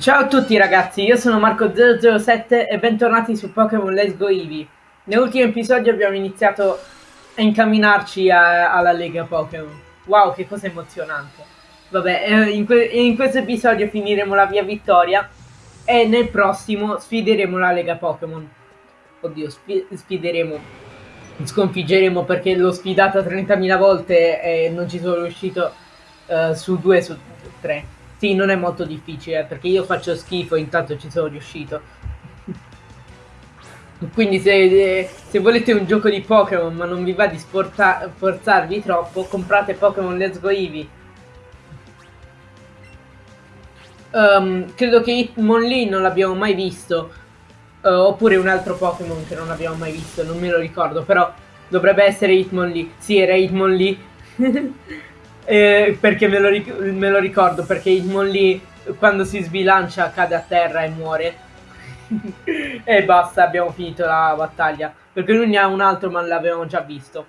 Ciao a tutti ragazzi, io sono Marco007 e bentornati su Pokémon Let's Go Eevee. Nell'ultimo episodio abbiamo iniziato a incamminarci a, alla Lega Pokémon. Wow, che cosa emozionante. Vabbè, eh, in, que in, questo episodio finiremo la via vittoria e nel prossimo sfideremo la Lega Pokémon. Oddio, sfi sfideremo, sconfiggeremo perché l'ho sfidata 30.000 volte e non ci sono riuscito uh, su due su tre. Sì, non è molto difficile perché io faccio schifo e intanto ci sono riuscito. Quindi se, se, volete un gioco di Pokémon ma non vi va di forzarvi troppo, comprate Pokémon Let's Go Eevee. Um, credo che Hitmonlee non l'abbiamo mai visto. Uh, oppure un altro Pokémon che non abbiamo mai visto, non me lo ricordo, però dovrebbe essere Hitmonlee. Sì, era Hitmonlee. Eh, perché me lo, me lo, ricordo, perché Hitmonlee quando si sbilancia cade a terra e muore. e basta, abbiamo finito la battaglia. Perché lui ne ha un altro, ma l'avevamo già visto.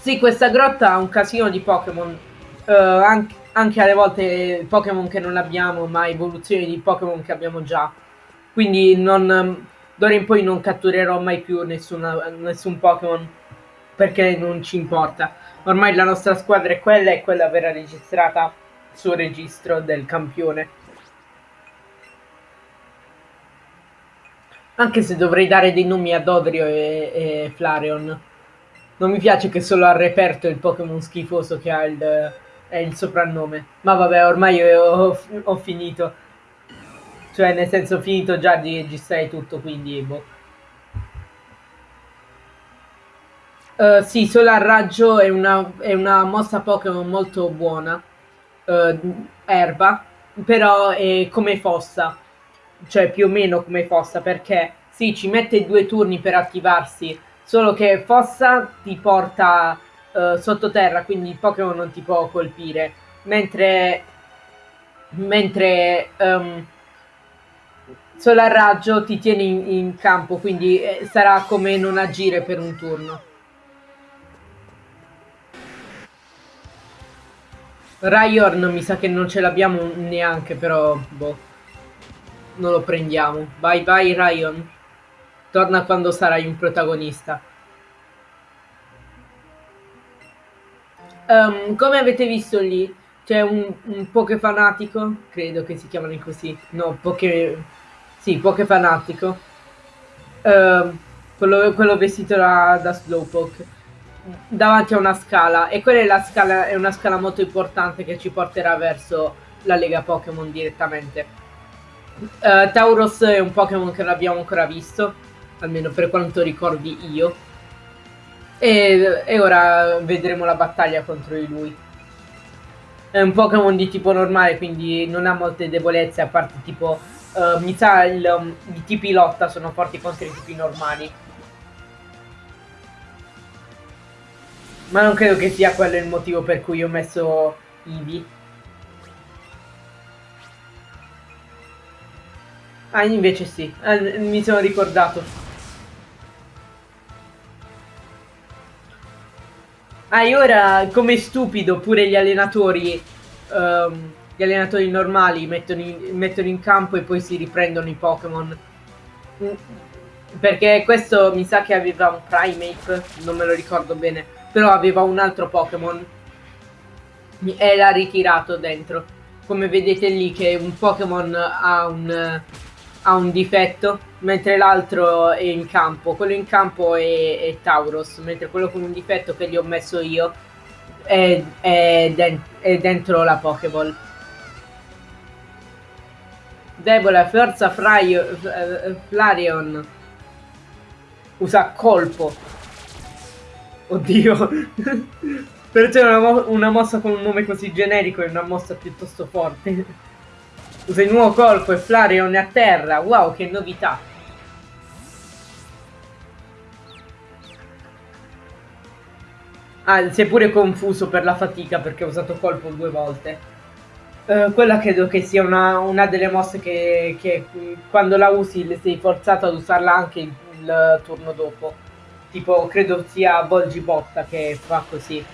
Sì, questa grotta ha un casino di Pokémon. Uh, anche, anche, alle volte Pokémon che non abbiamo, ma evoluzioni di Pokémon che abbiamo già. Quindi non, d'ora in poi non catturerò mai più nessuna, nessun Pokémon. Perché non ci importa ormai la nostra squadra è quella e quella verrà registrata sul registro del campione. Anche se dovrei dare dei nomi a Dodrio e, e Flareon. Non mi piace che solo al reperto il Pokémon schifoso che ha il, il soprannome. Ma vabbè, ormai ho, ho, finito. Cioè, nel senso, ho finito già di registrare tutto, quindi boh. Uh, sì, Solar Raggio è una, è una mossa Pokémon molto buona, uh, erba, però è come fossa, cioè più o meno come fossa, perché sì, ci mette due turni per attivarsi, solo che fossa ti porta uh, sottoterra, quindi il Pokémon non ti può colpire, mentre, mentre um, Solar Raggio ti tiene in, in campo, quindi sarà come non agire per un turno. Ryorn mi sa che non ce l'abbiamo neanche, però boh. Non lo prendiamo. Bye bye Ryan. Torna quando sarai un protagonista. Um, come avete visto lì, c'è un, un Pokefanatico, credo che si chiamano così. No, Poke... Sì, Pokefanatico. Uh, quello, quello vestito da, da Slowpoke davanti a una scala e quella è, la scala, è una scala molto importante che ci porterà verso la Lega Pokémon direttamente. Uh, Tauros è un Pokémon che non abbiamo ancora visto, almeno per quanto ricordi io. E, e, ora vedremo la battaglia contro di lui. È un Pokémon di tipo normale, quindi non ha molte debolezze, a parte tipo... Uh, mi sa il, um, i tipi lotta sono forti contro i tipi normali. Ma non credo che sia quello il motivo per cui ho messo Eevee. Ah, invece sì. Ah, mi sono ricordato. Ah, e ora, come stupido, pure gli allenatori... Um, gli allenatori normali mettono in, mettono in campo e poi si riprendono i Pokémon. Perché questo mi sa che aveva un Primate, non me lo ricordo bene però aveva un altro Pokémon e l'ha ritirato dentro. Come vedete lì che un Pokémon ha un, ha un difetto, mentre l'altro è in campo. Quello in campo è, è, Tauros, mentre quello con un difetto che gli ho messo io è, è, den è dentro la Pokéball. Debole, forza Flareon. Usa colpo. Oddio. per te una, mo una, mossa con un nome così generico è una mossa piuttosto forte. Usa il nuovo colpo e Flareon è a terra. Wow, che novità. Ah, si è pure confuso per la fatica perché ha usato colpo due volte. Uh, quella credo che sia una, una delle mosse che, che, quando la usi sei forzato ad usarla anche il, il turno dopo. Tipo, credo sia Volgibotta che fa così.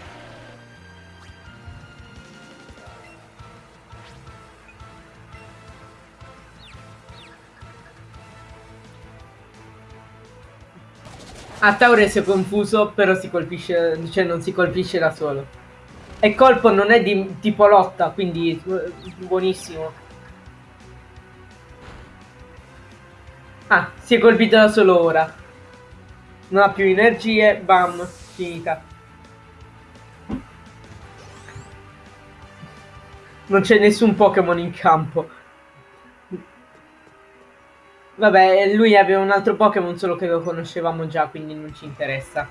A Taure si è confuso, però si colpisce, cioè non si colpisce da solo. E colpo non è di tipo lotta, quindi eh, buonissimo. Si è colpito da solo ora. Non ha più energie, bam, finita. Non c'è nessun Pokémon in campo. Vabbè, lui aveva un altro Pokémon, solo che lo conoscevamo già, quindi non ci interessa.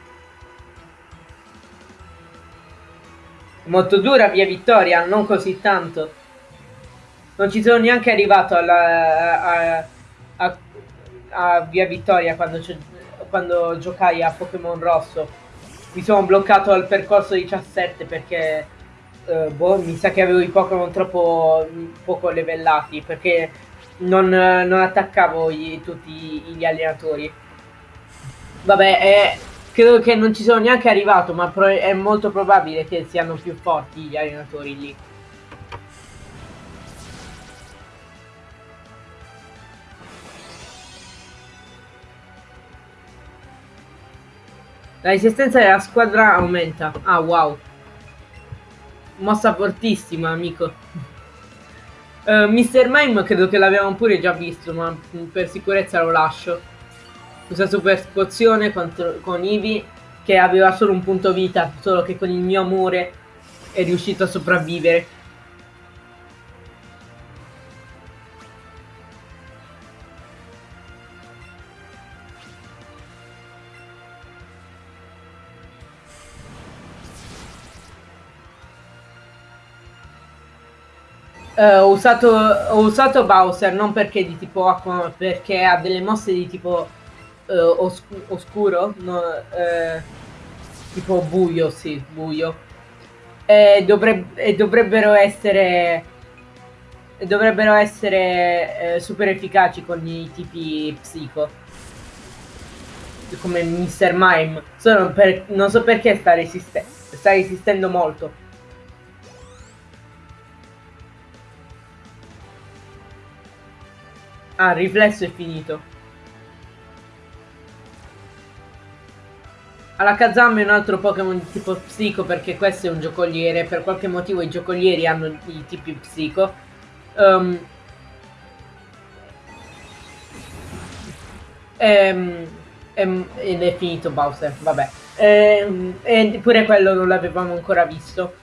Molto dura via Vittoria, non così tanto. Non ci sono neanche arrivato alla, a, a, a via Vittoria quando, quando giocai a Pokémon Rosso. Mi sono bloccato al percorso 17 perché eh, boh, mi sa che avevo i Pokémon troppo poco livellati perché non, non attaccavo gli, tutti gli allenatori. Vabbè, eh, credo che non ci sono neanche arrivato, ma è molto probabile che siano più forti gli allenatori lì. La resistenza della squadra aumenta. Ah, wow. Mossa fortissima, amico. Uh, eh, Mr. Mime credo che l'avevamo pure già visto, ma per sicurezza lo lascio. Usa super pozione contro, con Eevee, che aveva solo un punto vita, solo che con il mio amore è riuscito a sopravvivere. Uh, ho, usato, ho usato Bowser non perché di tipo acqua, perché ha delle mosse di tipo uh, os oscuro, no, uh, tipo buio, sì, buio. E, dovreb e dovrebbero essere dovrebbero essere super efficaci con i tipi psico come Mr. Mime per, non so perché sta, resiste sta resistendo molto Ah, riflesso è finito. Alakazam è un altro Pokémon di tipo psico perché questo è un giocoliere. Per qualche motivo i giocolieri hanno i tipi psico. Um, ehm, ehm, ed è finito Bowser, vabbè. Ehm, e pure quello non l'avevamo ancora visto.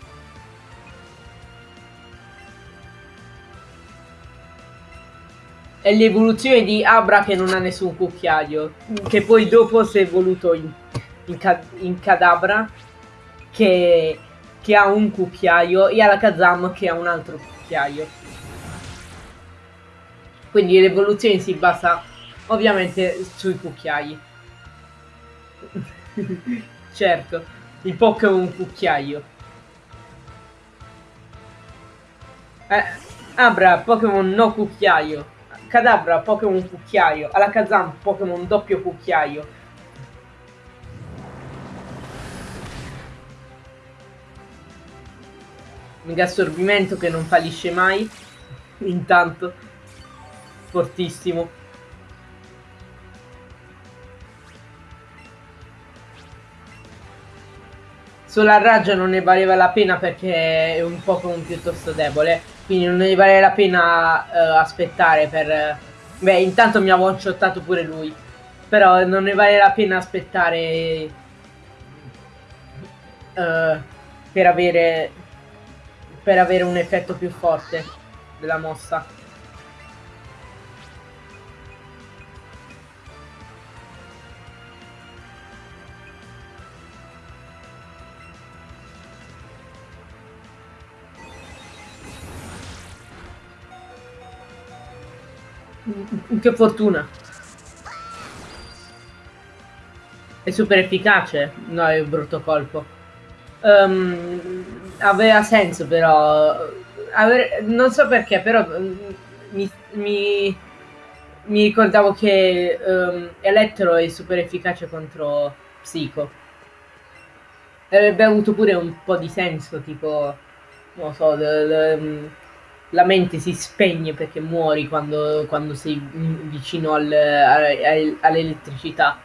È l'evoluzione di Abra che non ha nessun cucchiaio. Che poi dopo si è evoluto in, in, in Cadabra che, che, ha un cucchiaio e Alakazam che ha un altro cucchiaio. Quindi l'evoluzione si basa ovviamente sui cucchiai. certo, il Pokémon cucchiaio. Eh, Abra, Pokémon no cucchiaio. Cadabra Pokémon cucchiaio, Alakazam Pokémon doppio cucchiaio. Mega assorbimento che non fallisce mai. Intanto. Fortissimo. Solo a raggio non ne valeva la pena perché è un Pokémon piuttosto debole. Quindi non ne vale la pena uh, aspettare per... Beh, intanto mi ha one-shottato pure lui. Però non ne vale la pena aspettare... Uh, per avere... Per avere un effetto più forte della mossa. Che fortuna. È super efficace. No, è un brutto colpo. Um, aveva senso però. Avere, non so perché, però mm, mi, mi, mi ricordavo che um, Elettro è super efficace contro Psico. Avrebbe avuto pure un po' di senso, tipo, non so, mm, la mente si spegne perché muori quando, quando sei vicino al, all'elettricità.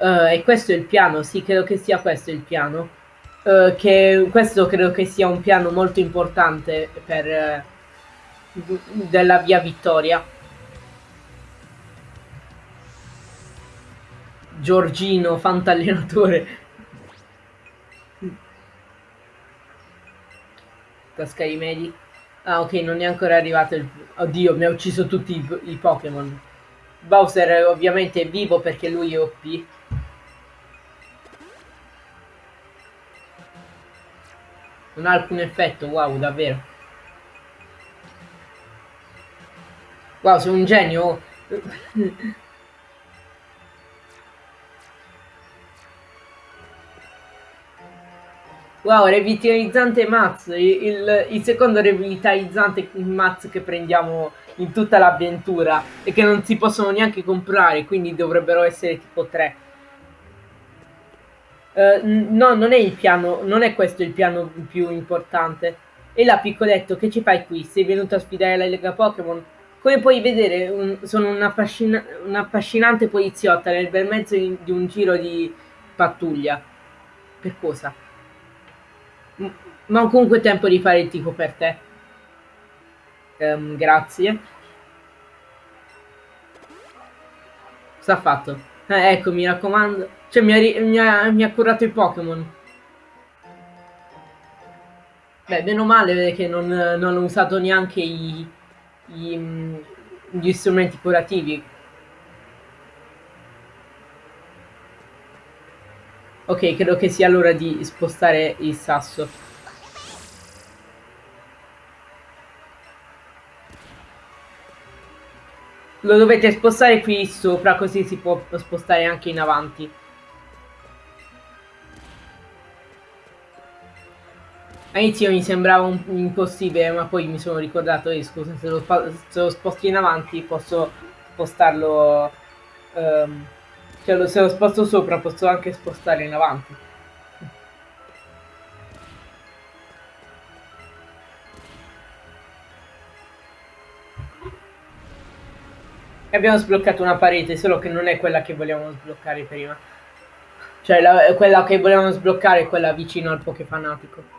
Uh, e questo è il piano, sì, credo che sia questo il piano. Uh, che questo credo che sia un piano molto importante per, uh, della via Vittoria. Giorgino, fantallenatore. Tasca i medi. Ah, ok, non è ancora arrivato il... Oddio, mi ha ucciso tutti i, i Pokémon. Bowser ovviamente è vivo perché lui è OP. Non ha alcun effetto, wow, davvero. Wow, sei un genio. Wow, revitalizzante Maz, il, il, secondo revitalizzante Maz che prendiamo in tutta l'avventura e che non si possono neanche comprare, quindi dovrebbero essere tipo 3. Uh, no, non è il piano, non è questo il piano più importante. E là, piccoletto, che ci fai qui? Sei venuto a sfidare la Lega Pokémon? Come puoi vedere, un, sono un'affascinante poliziotta nel bel mezzo di un giro di pattuglia. Per cosa? Ma comunque tempo di fare il tifo per te. Um, grazie. Ha fatto? Eh, ecco, mi raccomando. Cioè, mi ha, mi ha, mi ha curato i Pokémon. Beh, meno male che non, non ho usato neanche i, i, gli strumenti curativi. Ok, credo che sia l'ora di spostare il sasso. Lo dovete spostare qui sopra, così si può spostare anche in avanti. All'inizio mi sembrava impossibile, ma poi mi sono ricordato, eh, scusa, se lo, se lo sposto in avanti posso spostarlo... Um, cioè, se lo sposto sopra posso anche spostare in avanti. E abbiamo sbloccato una parete, solo che non è quella che volevamo sbloccare prima. Cioè, la, quella che volevamo sbloccare è quella vicino al Pokéfanatico.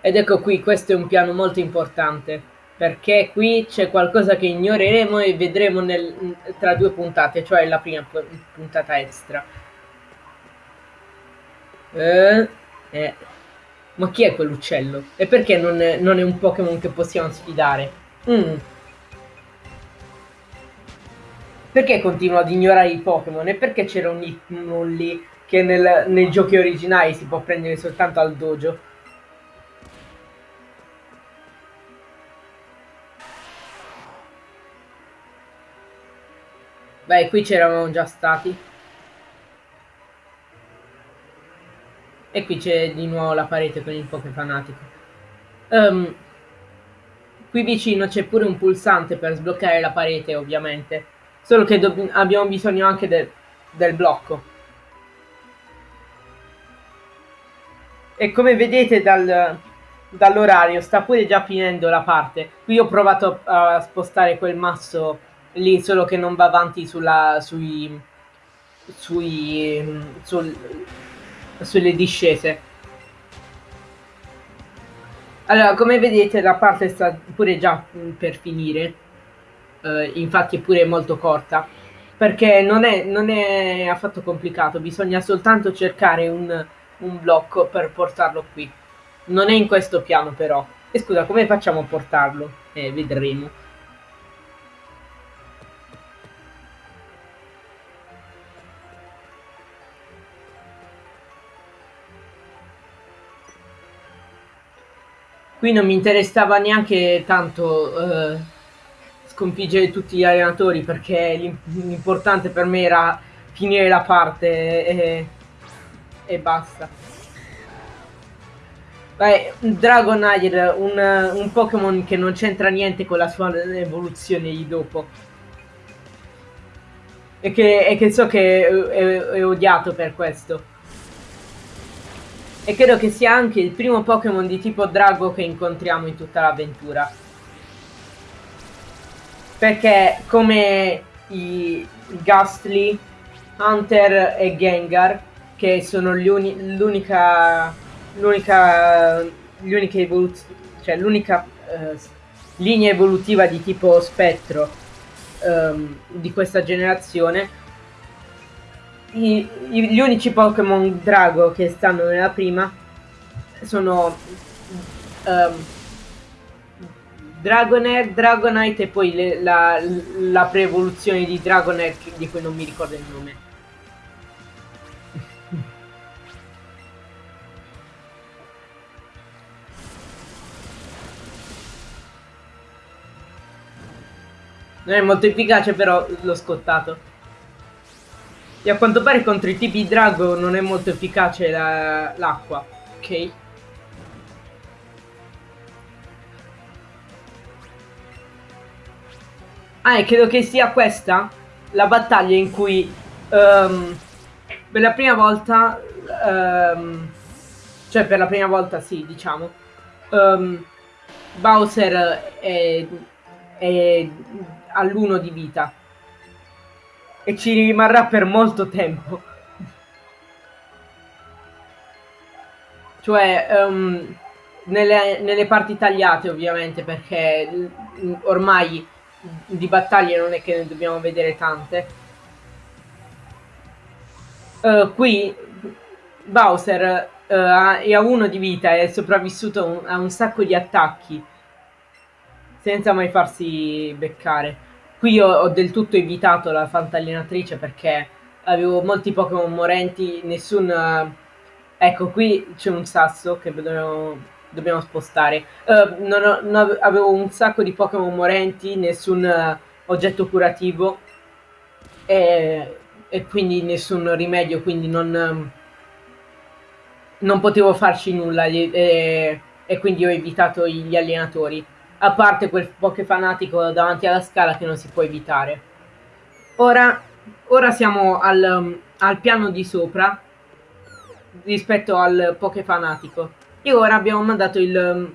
Ed ecco qui, questo è un piano molto importante perché qui c'è qualcosa che ignoreremo e vedremo nel, tra due puntate, cioè la prima puntata extra. Eh, eh. Ma chi è quell'uccello? E perché non è, non è un Pokémon che possiamo sfidare? Mm. Perché continua ad ignorare i Pokémon? E perché c'era un Hitmon lì che nel, nei giochi originali si può prendere soltanto al dojo? Beh, qui c'eravamo già stati. E qui c'è di nuovo la parete con il Poké fanatico. Um, qui vicino c'è pure un pulsante per sbloccare la parete, ovviamente. Solo che abbiamo bisogno anche de del blocco. E come vedete dal, dall'orario sta pure già finendo la parte. Qui ho provato a, a spostare quel masso lì solo che non va avanti sulla, sui, sui, sul, sulle discese. Allora, come vedete la parte sta pure già per finire, uh, infatti è pure molto corta, perché non è, non è affatto complicato, bisogna soltanto cercare un, un blocco per portarlo qui. Non è in questo piano però. E scusa, come facciamo a portarlo? Eh, vedremo. Qui non mi interessava neanche tanto eh, sconfiggere tutti gli allenatori perché l'importante per me era finire la parte e, e basta. Beh, Dragonair, un, un Pokémon che non c'entra niente con la sua evoluzione di dopo. E che, e che so che è, è, è odiato per questo. E credo che sia anche il primo Pokémon di tipo drago che incontriamo in tutta l'avventura. Perché come i, Ghastly Hunter e Gengar, che sono l'unica l'unica l'unica evoluzione cioè l'unica eh, linea evolutiva di tipo spettro ehm, di questa generazione I, gli unici Pokémon Drago che stanno nella prima sono um, Dragonair, Dragonite e poi le, la, la pre-evoluzione di Dragonair di cui non mi ricordo il nome. Non è molto efficace però l'ho scottato. E a quanto pare contro i tipi drago non è molto efficace l'acqua. La, ok. Ah, e credo che sia questa la battaglia in cui um, per la prima volta, um, cioè per la prima volta sì, diciamo, um, Bowser è, è all'uno di vita e ci rimarrà per molto tempo. Cioè, um, nelle, nelle parti tagliate ovviamente perché ormai di battaglie non è che ne dobbiamo vedere tante. Uh, qui Bowser uh, è a uno di vita e è sopravvissuto a un sacco di attacchi senza mai farsi beccare. Qui ho, ho del tutto evitato la fantallinatrice perché avevo molti Pokémon morenti, nessun... Ecco, qui c'è un sasso che dobbiamo dobbiamo spostare. Uh, non ho, non avevo un sacco di Pokémon morenti, nessun uh, oggetto curativo e, e, quindi nessun rimedio, quindi non, non potevo farci nulla e, e, quindi ho evitato gli allenatori. A parte quel Poké fanatico davanti alla scala che non si può evitare. Ora, ora siamo al, um, al piano di sopra rispetto al Poké fanatico e ora abbiamo mandato il,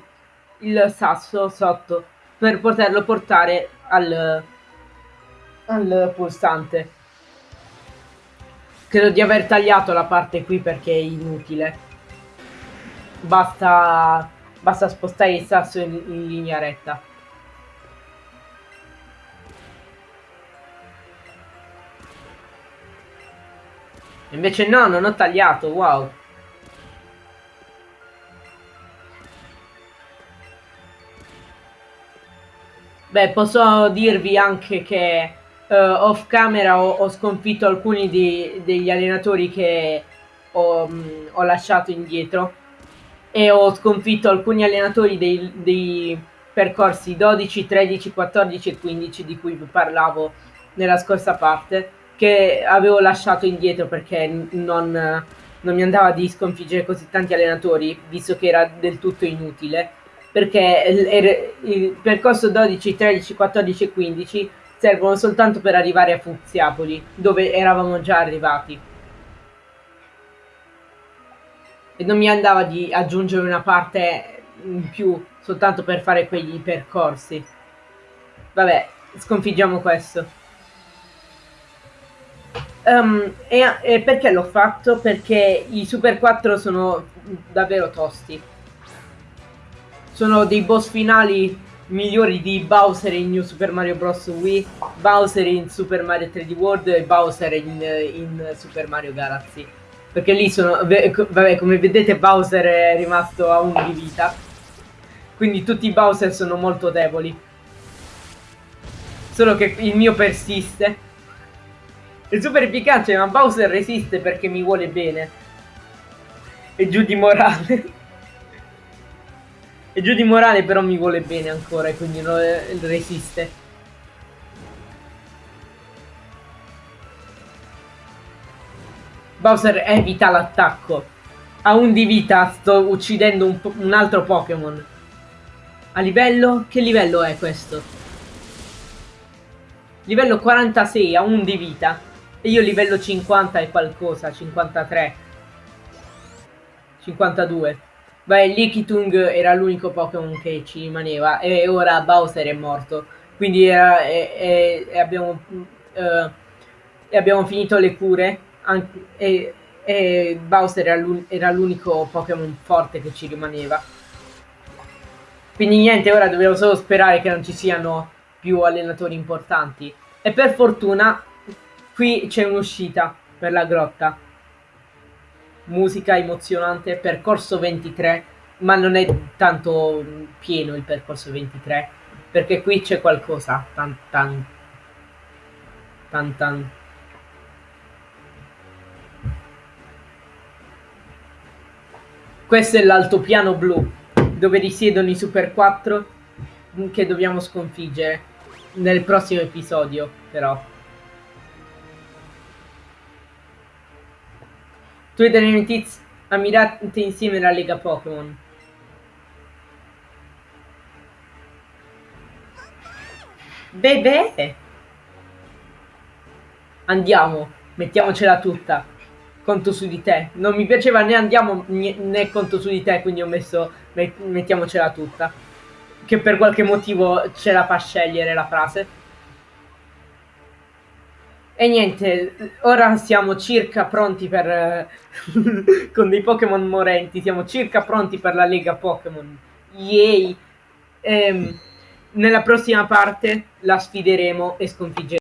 il sasso sotto per poterlo portare al, al pulsante. Credo di aver tagliato la parte qui perché è inutile. Basta, basta spostare il sasso in, in linea retta. Invece no, non ho tagliato, wow. Beh, posso dirvi anche che uh, off camera ho, ho sconfitto alcuni di, degli allenatori che ho, mh, mm, ho, lasciato indietro e ho sconfitto alcuni allenatori dei, dei, percorsi 12, 13, 14 e 15 di cui vi parlavo nella scorsa parte che avevo lasciato indietro perché non, non mi andava di sconfiggere così tanti allenatori visto che era del tutto inutile perché il percorso 12, 13, 14 e 15 servono soltanto per arrivare a Fuziapoli, dove eravamo già arrivati. E non mi andava di aggiungere una parte in più soltanto per fare quegli percorsi. Vabbè, sconfiggiamo questo. Um, e, e perché l'ho fatto? Perché i Super 4 sono davvero tosti sono dei boss finali migliori di Bowser in New Super Mario Bros. Wii, Bowser in Super Mario 3D World e Bowser in, in Super Mario Galaxy. Perché lì sono, vabbè, come vedete Bowser è rimasto a 1 di vita. Quindi tutti i Bowser sono molto deboli. Solo che il mio persiste. È super efficace, ma Bowser resiste perché mi vuole bene. E giù di morale. E giù di morale però mi vuole bene ancora e quindi non resiste. Bowser evita l'attacco. A un di vita sto uccidendo un, un altro Pokémon. A livello? Che livello è questo? Livello 46, a un di vita. E io livello 50 e qualcosa, 53. 52. Beh, Likitung era l'unico Pokémon che ci rimaneva e ora Bowser è morto. Quindi era, e, e, e abbiamo... Uh, abbiamo finito le cure anche, e, e Bowser era l'unico Pokémon forte che ci rimaneva. Quindi niente, ora dobbiamo solo sperare che non ci siano più allenatori importanti. E per fortuna qui c'è un'uscita per la grotta. Musica emozionante, percorso 23, ma non è tanto pieno il percorso 23, perché qui c'è qualcosa. Tan tan. Tan tan. Questo è l'altopiano blu, dove risiedono i Super 4 che dobbiamo sconfiggere nel prossimo episodio, però. Tu e Tiz ammirate insieme la Lega Pokémon. Bebè! Andiamo, mettiamocela tutta conto su di te. Non mi piaceva né andiamo né conto su di te, quindi ho messo mettiamocela tutta. Che per qualche motivo ce la fa scegliere la frase. E niente, ora siamo circa pronti per... con dei Pokémon morenti, siamo circa pronti per la Lega Pokémon. Yay! Ehm, nella prossima parte la sfideremo e sconfiggeremo.